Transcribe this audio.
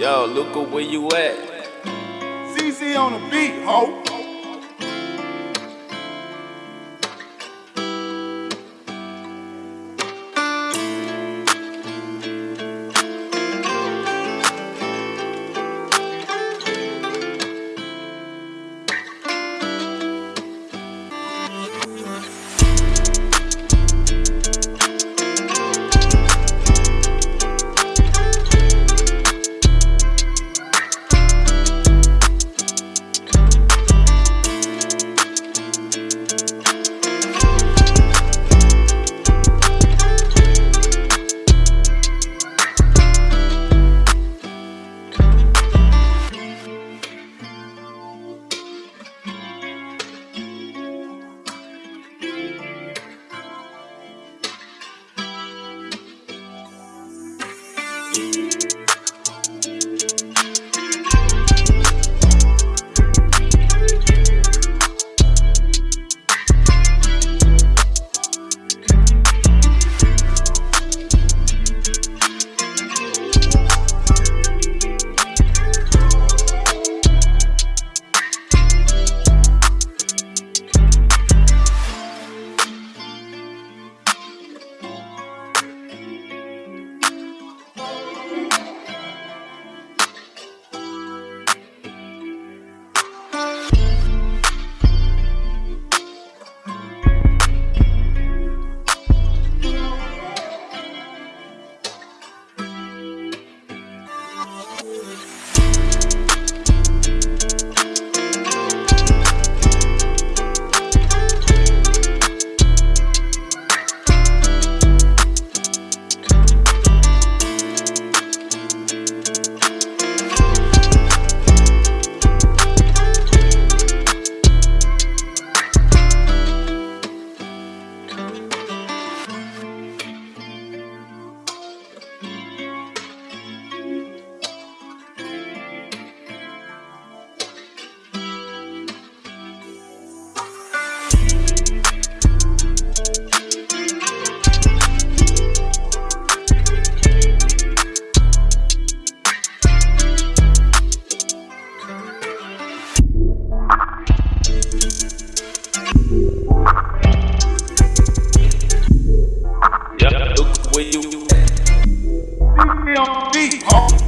Yo, Luca, where you at? CC on the beat, ho. G.